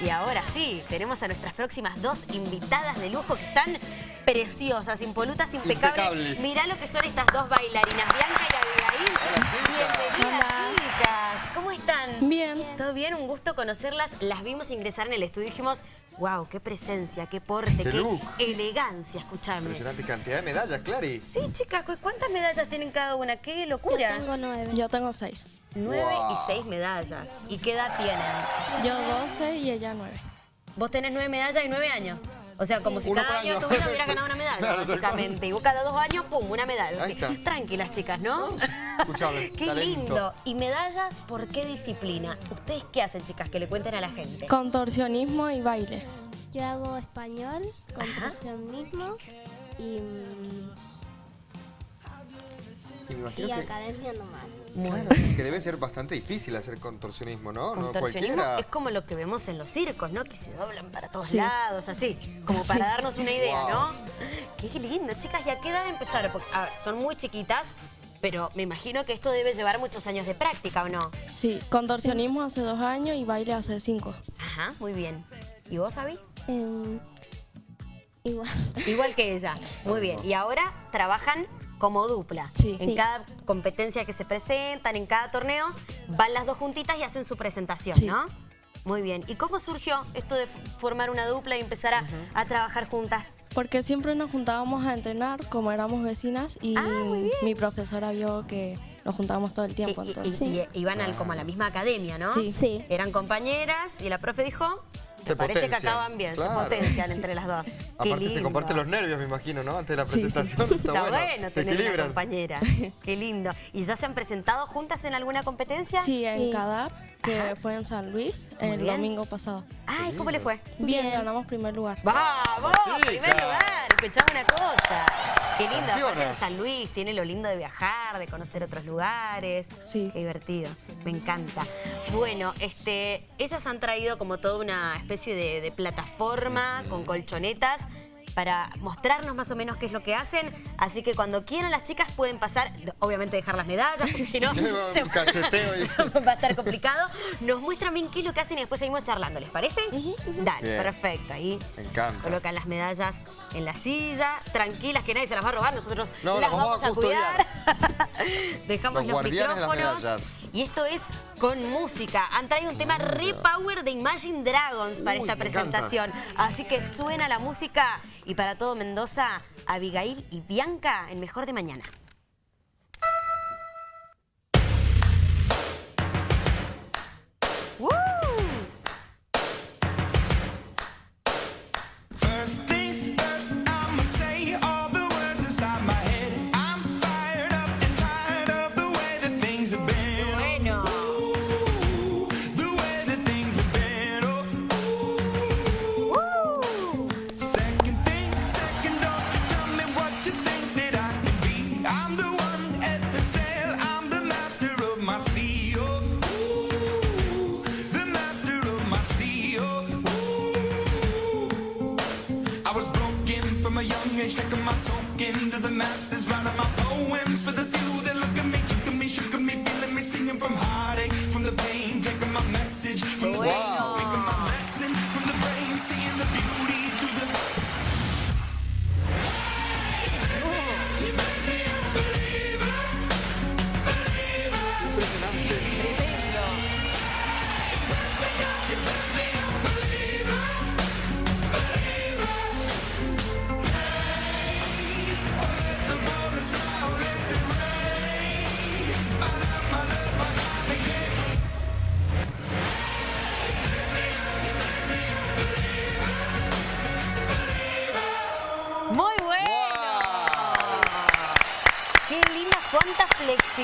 Y ahora sí, tenemos a nuestras próximas dos invitadas de lujo que están preciosas, impolutas, impecables. Impecables. Mirá lo que son estas dos bailarinas, Bianca y Abigail. Bienvenidas, chicas. ¿Cómo están? Bien. ¿Todo bien? Un gusto conocerlas. Las vimos ingresar en el estudio y dijimos, wow, qué presencia, qué porte, Qué qué look. elegancia, escuchame. Impresionante cantidad de medallas, Clary. Sí, chicas, ¿cu- ¿cuántas medallas tienen cada una? ¡Qué locura! Tengo nueve. Yo tengo seis. Nueve Wow. y seis medallas. ¿Y qué edad tienen? Yo 12 y ella 9. Vos tenés nueve medallas y nueve años. O sea, como si Uno cada año año. tuviera, hubieras ganado una medalla, Claro, básicamente. Y vos cada dos años, pum, una medalla. Ahí Así, está. Tranquilas, chicas, ¿no? Escuchame, qué talento. lindo. ¿Y medallas por qué disciplina? ¿Ustedes qué hacen, chicas? Que le cuenten a la gente. Contorsionismo y baile. Yo hago español, contorsionismo y, Y me imagino y que, academia normal. claro, que debe ser bastante difícil hacer contorsionismo, ¿no? No Contorsionismo cualquiera. es como lo que vemos en los circos, ¿no? Que se doblan para todos Sí. lados, así. Como para Sí. darnos una idea, Wow. ¿no? Qué lindo, chicas. ¿Y a qué edad empezaron? Porque, a ver, son muy chiquitas, pero me imagino que esto debe llevar muchos años de práctica, ¿o no? Sí, contorsionismo hace dos años y baile hace cinco. Ajá, muy bien. ¿Y vos, Abby? Em, igual. Igual que ella. Muy bien. Y ahora trabajan como dupla. Sí. En Sí. cada competencia que se presentan, en cada torneo, van las dos juntitas y hacen su presentación, Sí. ¿no? Muy bien. ¿Y cómo surgió esto de formar una dupla y empezar a, a trabajar juntas? Porque siempre nos juntábamos a entrenar como éramos vecinas y Ah, mi profesora vio que nos juntábamos todo el tiempo. Y- y- entonces. y- y iban al- como a la misma academia, ¿no? Sí. Sí. Eran compañeras y la profe dijo, Se parece que acaban bien, claro. se potencian entre las dos. Qué Aparte se comparten los nervios, me imagino, ¿no? Antes de la Sí, sí. presentación. Está, Está bueno. bueno se tener una equilibran. compañera. Qué lindo. ¿Y ya se han presentado juntas en alguna competencia? Sí, en Sí. Cadar, que Ajá. fue en San Luis Muy el bien. domingo pasado. Ay, ¿cómo le fue? Bien, Bien. ganamos primer lugar. ¡Vamos! Chica. Primer lugar. Escuchame una cosa. Qué lindo. Aparte en. San Luis tiene lo lindo de viajar, de conocer otros lugares. Sí. Qué divertido. Me encanta. Bueno, este, ellas han traído como toda una especie de, de plataforma con colchonetas para mostrarnos más o menos qué es lo que hacen. Así que cuando quieran las chicas pueden pasar, obviamente dejar las medallas, porque si no Un cacheteo ahí. va a estar complicado. Nos muestran bien qué es lo que hacen y después seguimos charlando, ¿les parece? Dale, Bien. perfecto. Ahí Me encanta. colocan las medallas en la silla, tranquilas que nadie se las va a robar, nosotros No, las las vamos, vamos a a cuidar. Dejamos Los los, guardianes de las micrófonos. Y esto es con música. Han traído un tema re power de Imagine Dragons para Uy, esta encanta. presentación. Así que suena la música y para todo Mendoza, Abigail y Bianca en Mejor de Mañana.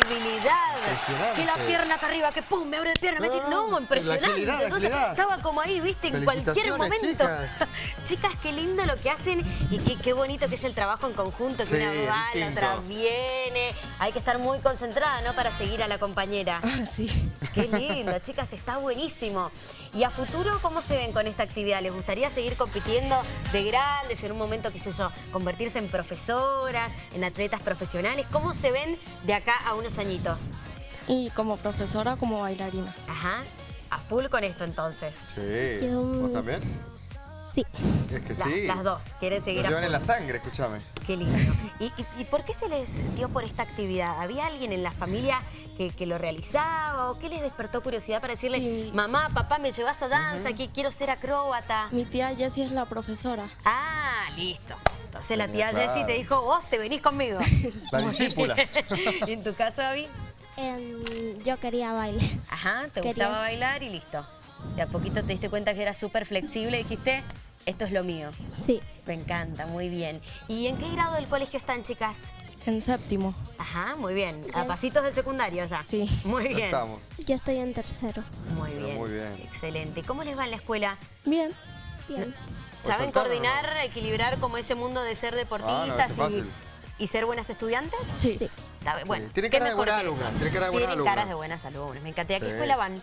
Flexibilidad. Impresionante. Que la pierna acá arriba, que pum, me abre la pierna. me tira- Ah, no, la impresionante. agilidad, la Entonces, agilidad. Estaba como ahí, viste, en cualquier momento. chicas. Chicas, qué lindo lo que hacen y qué, qué bonito que es el trabajo en conjunto, que Sí, una va, la otra viene. Hay que estar muy concentrada, ¿no? Para seguir a la compañera. Ah, sí. Qué lindo, chicas, está buenísimo. ¿Y a futuro cómo se ven con esta actividad? ¿Les gustaría seguir compitiendo de grandes, en un momento, qué sé yo, convertirse en profesoras, en atletas profesionales? ¿Cómo se ven de acá a unos añitos? Y como profesora, como bailarina. Ajá. a full con esto entonces. Sí. ¿Vos también? Sí. Es que La- sí. Las dos, quieren Lo seguir a llevan en la sangre, escúchame. Qué lindo. ¿Y, y, y por qué se les dio por esta actividad? ¿Había alguien en la familia que, que lo realizaba o qué les despertó curiosidad para decirle, Sí. mamá, papá, me llevas a danza, que quiero ser acróbata? Mi tía Jessie es la profesora. Ah, listo. Entonces la tía Claro. Jessie te dijo, vos te venís conmigo. La discípula. ¿Y en tu caso, Abby? Em, yo quería bailar. Ajá, te Quería- gustaba bailar y listo. De a poquito te diste cuenta que era súper flexible y dijiste, esto es lo mío. Sí. Me encanta, muy bien. ¿Y en qué grado del colegio están, chicas? En séptimo. Ajá, muy bien. A pasitos del secundario ya. Sí. Muy bien. estamos. Yo estoy en tercero. Muy Pero bien. muy bien. Excelente. ¿Cómo les va en la escuela? Bien. Bien. ¿Pues ¿Saben coordinar, no? equilibrar como ese mundo de ser Ah, no, deportistas fácil. y, y ser buenas estudiantes? Sí. Sí. Bueno, Tienen ¿qué cara de buenas alumnas, tienen cara de buenas Tienen caras de buenas alumnas. Me encanta. ¿Y a qué Sí. escuela van?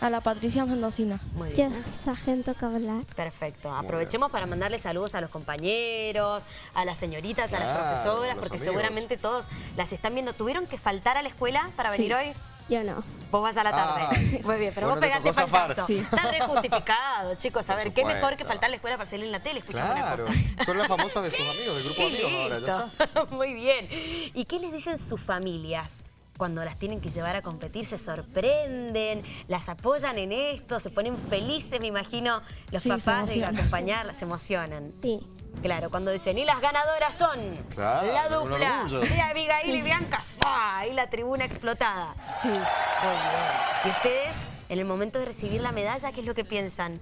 A la Patricia Mendocina. Muy Yo bien. sargento cablar. Perfecto. Aprovechemos para mandarle saludos a los compañeros, a las señoritas, a las profesoras, porque amigos. seguramente todos las están viendo. ¿Tuvieron que faltar a la escuela para Sí. venir hoy? Yo no. Vos vas a la tarde. Ah, Muy bien, pero bueno, vos te pegaste faltazo. Sí. Está re justificado, chicos. A Por ver, qué mejor que faltar a la escuela para salir en la tele. Escuchame Claro. una cosa. Son las famosas de sus amigos, del grupo de amigos ahora, ya está. Muy bien. ¿Y qué les dicen sus familias? Cuando las tienen que llevar a competir, se sorprenden, las apoyan en esto, se ponen felices, me imagino, los Sí, papás de acompañarlas, se emocionan. Sí. Claro, cuando dicen, y las ganadoras son Claro, la dupla de Abigail y Bianca, y la tribuna explotada. Sí. Muy bien. ¿Y ustedes, en el momento de recibir la medalla, qué es lo que piensan?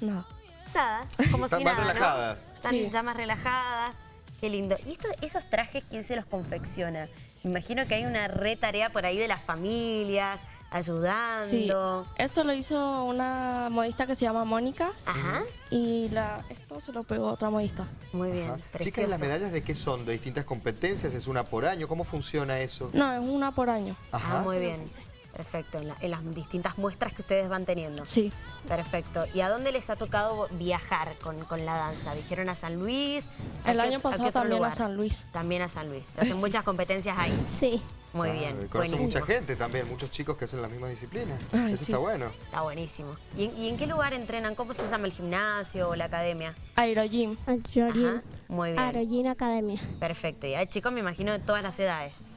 No. Nada, como Están si más nada, ¿no? relajadas. Están Sí. ya más relajadas. Qué lindo. ¿Y esto- esos trajes quién se los confecciona? Me imagino que hay una re tarea por ahí de las familias, Sí. ayudando. Esto lo hizo una modista que se llama Mónica Ajá. y la, esto se lo pegó otra modista. Muy bien. Chicas, ¿las medallas de qué son? ¿De distintas competencias? ¿Es una por año? ¿Cómo funciona eso? No, es una por año. Ajá. Ah, muy bien. Perfecto, en, la- en las distintas muestras que ustedes van teniendo. Sí. Perfecto. ¿Y a dónde les ha tocado viajar con, con la danza? ¿Dijeron a San Luis? ¿A El qué- año pasado también a? San Luis. También a San Luis. Hacen Sí. muchas competencias ahí. Sí. Muy Claro, bien. buenísimo. mucha gente también, muchos chicos que hacen las mismas disciplinas. Ay, eso sí. está bueno. Está buenísimo. ¿Y en, y en qué lugar entrenan? ¿Cómo se llama el gimnasio o la academia? Aerogym. Aerogym. Muy bien. Aerogym Academia. Perfecto. Y hay chicos, me imagino, de todas las edades.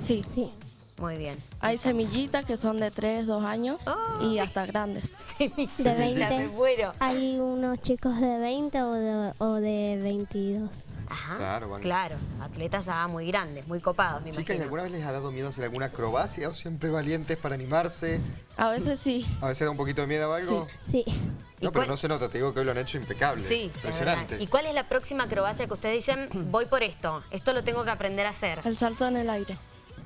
Sí. Sí. Muy bien. Hay semillitas que son de 3, 2 años y hasta grandes. Semillita, De 20. me muero. Hay unos chicos de 20 o de, o de 22. Ajá. Claro, van- Claro. Atletas ya muy grandes, muy copados, me Chicas, ¿y imagino. alguna vez les ha dado miedo hacer alguna acrobacia o siempre valientes para animarse? A veces sí. A veces da un poquito de miedo o algo. Sí. ¿Y No, pero cuál- no se nota, te digo que hoy lo han hecho impecable. Sí, es Impresionante. ¿Y cuál es la próxima acrobacia que ustedes dicen, voy por esto, esto lo tengo que aprender a hacer? El salto en el aire.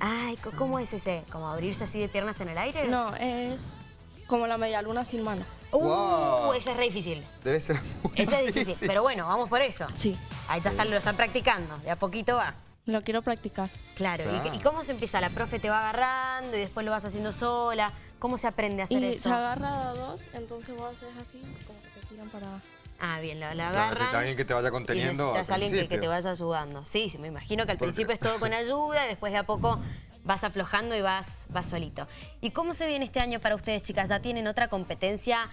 Ay, ¿cómo es ese? ¿Como abrirse así de piernas en el aire? No, es como la media luna sin manos. Uh, Wow. ese es re difícil. Debe ser muy Ese es difícil, pero bueno, vamos por eso. Sí, Ahí ya están, lo están practicando, de a poquito va. lo quiero practicar. Claro, ¿y- Claro. ¿Y, cómo se empieza? La profe te va agarrando y después lo vas haciendo sola. ¿Cómo se aprende a hacer Y eso? se agarra a dos, entonces vos haces así, como que te tiran para abajo. Ah, bien, la, la Claro, alguien que te vaya y conteniendo al necesitas alguien que, que te vaya ayudando. Sí, sí, me imagino que al Porque- principio es todo con ayuda, y después de a poco vas aflojando y vas, vas solito. ¿Y cómo se viene este año para ustedes, chicas? ¿Ya tienen otra competencia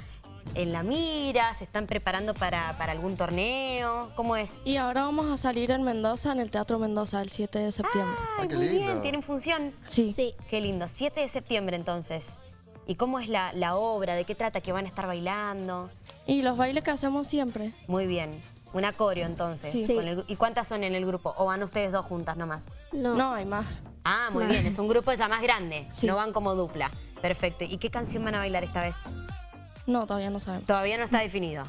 en la mira? ¿Se están preparando para, para algún torneo? ¿Cómo es? Y ahora vamos a salir en Mendoza, en el Teatro Mendoza, el 7 de septiembre. Ay, Ah, qué muy bien. ¿tienen función? Sí. Sí. Qué lindo. 7 de septiembre entonces. ¿Y cómo es la, la obra? ¿De qué trata? ¿Que van a estar bailando? Y los bailes que hacemos siempre. Muy bien. Un acorio entonces. Sí. con el gru- ¿Y cuántas son en el grupo? ¿O van ustedes dos juntas nomás? No. No, hay más. Ah, muy bien. Es un grupo ya más grande. Sí. No van como dupla. Perfecto. ¿Y qué canción van a bailar esta vez? No, todavía no sabemos. Todavía no está definido.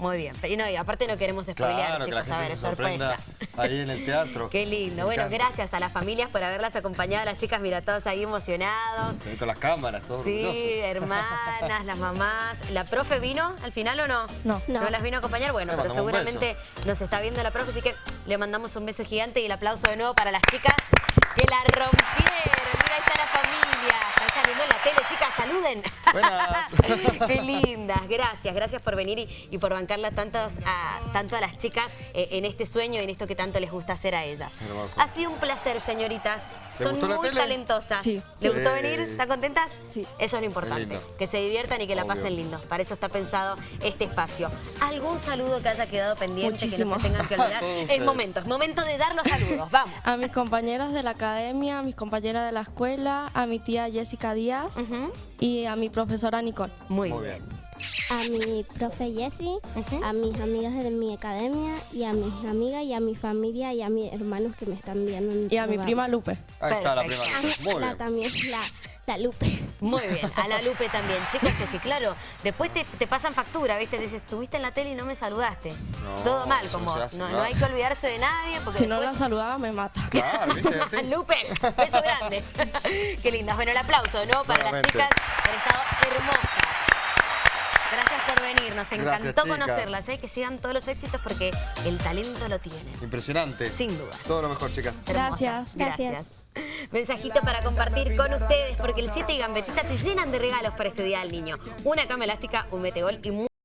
Muy bien. Pero, y no, y aparte no queremos spoilear, Claro, que la chicos. A ver, se sorpresa. ahí en el teatro. Qué lindo. Me Bueno, encanta. gracias a las familias por haberlas acompañado. Las chicas, mira, todos ahí emocionados. Ve con las cámaras, todo Sí, orgulloso. hermanas, las mamás. ¿La profe vino al final o no? No. ¿No, No. las vino a acompañar? Bueno, pero seguramente nos está viendo la profe, así que le mandamos un beso gigante y el aplauso de nuevo para las chicas que la rompieron. Mira, ahí está la familia. Están saliendo en la tele, chicas, saluden. Buenas. Qué lindas, gracias, gracias por venir y, y por bancarla tantas, a, tanto a las chicas eh, en este sueño y en esto que tanto les gusta hacer a ellas. Hermoso. Ha sido un placer, señoritas. ¿Te Son gustó la muy tele? talentosas. Sí. ¿Les Sí. gustó venir? ¿Están contentas? Sí. Eso es lo importante. Que se diviertan y que la Obvio. pasen lindo. Para eso está pensado este espacio. ¿Algún saludo que haya quedado pendiente que no Muchísimo. se tengan que olvidar? Es momento, es momento de dar los saludos. Vamos. A mis compañeras de la academia, a mis compañeras de la escuela, a mi tía Jessica Díaz y a mi profesora Nicole. Muy, Muy bien. bien. A mi profe Jessie, Ujú. a mis amigas de mi academia y a mis amigas y a mi familia y a mis hermanos que me están viendo. en Y a mi prima Lupe. Ahí está la prima. Ah, Muy la, también la, la Lupe. Muy bien, a la Lupe también. Chicos, es que claro, después te, te pasan factura, ¿viste? Te dices, estuviste en la tele y no me saludaste. No, Todo mal con vos. hace, no, hay que olvidarse de nadie porque Si no la saludaba me mata. Claro, ¿viste? Así. Lupe, beso grande. Qué lindas. Bueno, el aplauso, ¿no? Para las chicas que han estado hermosas. Gracias por venir, nos encantó conocerlas, ¿eh? que sigan todos los éxitos porque el talento lo tienen. Impresionante. Sin duda. Todo lo mejor, chicas. Hermosas. Gracias. Gracias. Mensajito para compartir con ustedes, porque el 7 y Gambetita te llenan de regalos para este Día del Niño. Una cama elástica, un metegol y